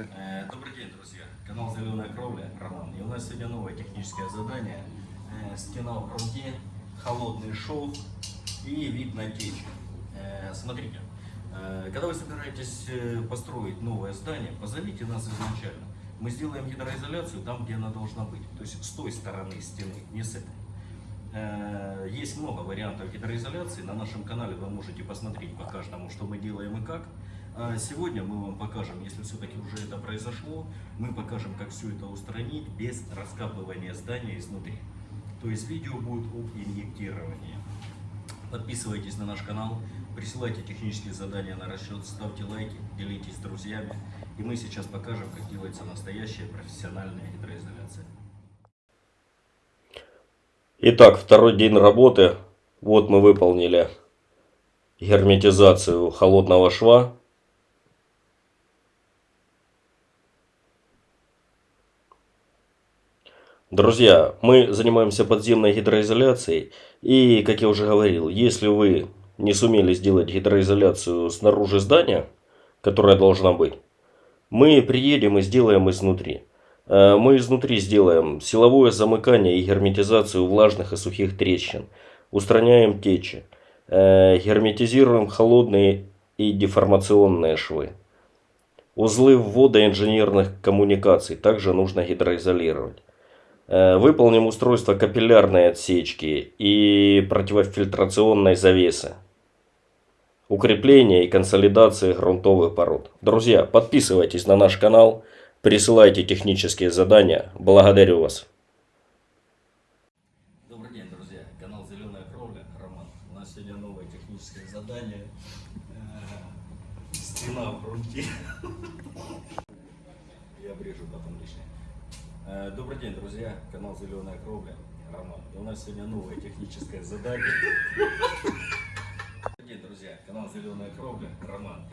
Добрый день, друзья. Канал Зеленая Кровля, Роман. И у нас сегодня новое техническое задание. Стена в грунте, холодный шов и вид на течь. Смотрите, когда вы собираетесь построить новое здание, позовите нас изначально. Мы сделаем гидроизоляцию там, где она должна быть. То есть с той стороны стены, не с этой. Э, Есть много вариантов гидроизоляции. На нашем канале вы можете посмотреть по каждому, что мы делаем и как. А Сегодня мы вам покажем, если все-таки уже это произошло, мы покажем, как все это устранить без раскапывания здания изнутри. То есть видео будет об инъектировании. Подписывайтесь на наш канал, присылайте технические задания на расчет, ставьте лайки, делитесь с друзьями. И мы сейчас покажем, как делается настоящая профессиональная гидроизоляция. Итак, второй день работы. Вот мы выполнили герметизацию холодного шва. Друзья, мы занимаемся подземной гидроизоляцией. И, как я уже говорил, если вы не сумели сделать гидроизоляцию снаружи здания, которая должна быть, мы приедем и сделаем изнутри. Э, Мы изнутри сделаем силовое замыкание и герметизацию влажных и сухих трещин. Устраняем течи. Э, Герметизируем холодные и деформационные швы. Узлы ввода инженерных коммуникаций также нужно гидроизолировать. Э, Выполним устройство капиллярной отсечки и противофильтрационной завесы. Укрепление и консолидация грунтовых пород. Друзья, подписывайтесь на наш канал, присылайте технические задания. Благодарю вас. Добрый день, друзья. Канал Зеленая Кровля, Роман. У нас сегодня новое техническое задание. Э, Стена в грунте. Я обрежу потом лишнее. Э, Добрый день, друзья. Канал Зеленая Кровля, Роман. У нас сегодня новое техническое задание. Добрый день, друзья. Канал Зеленая Кровля, Роман.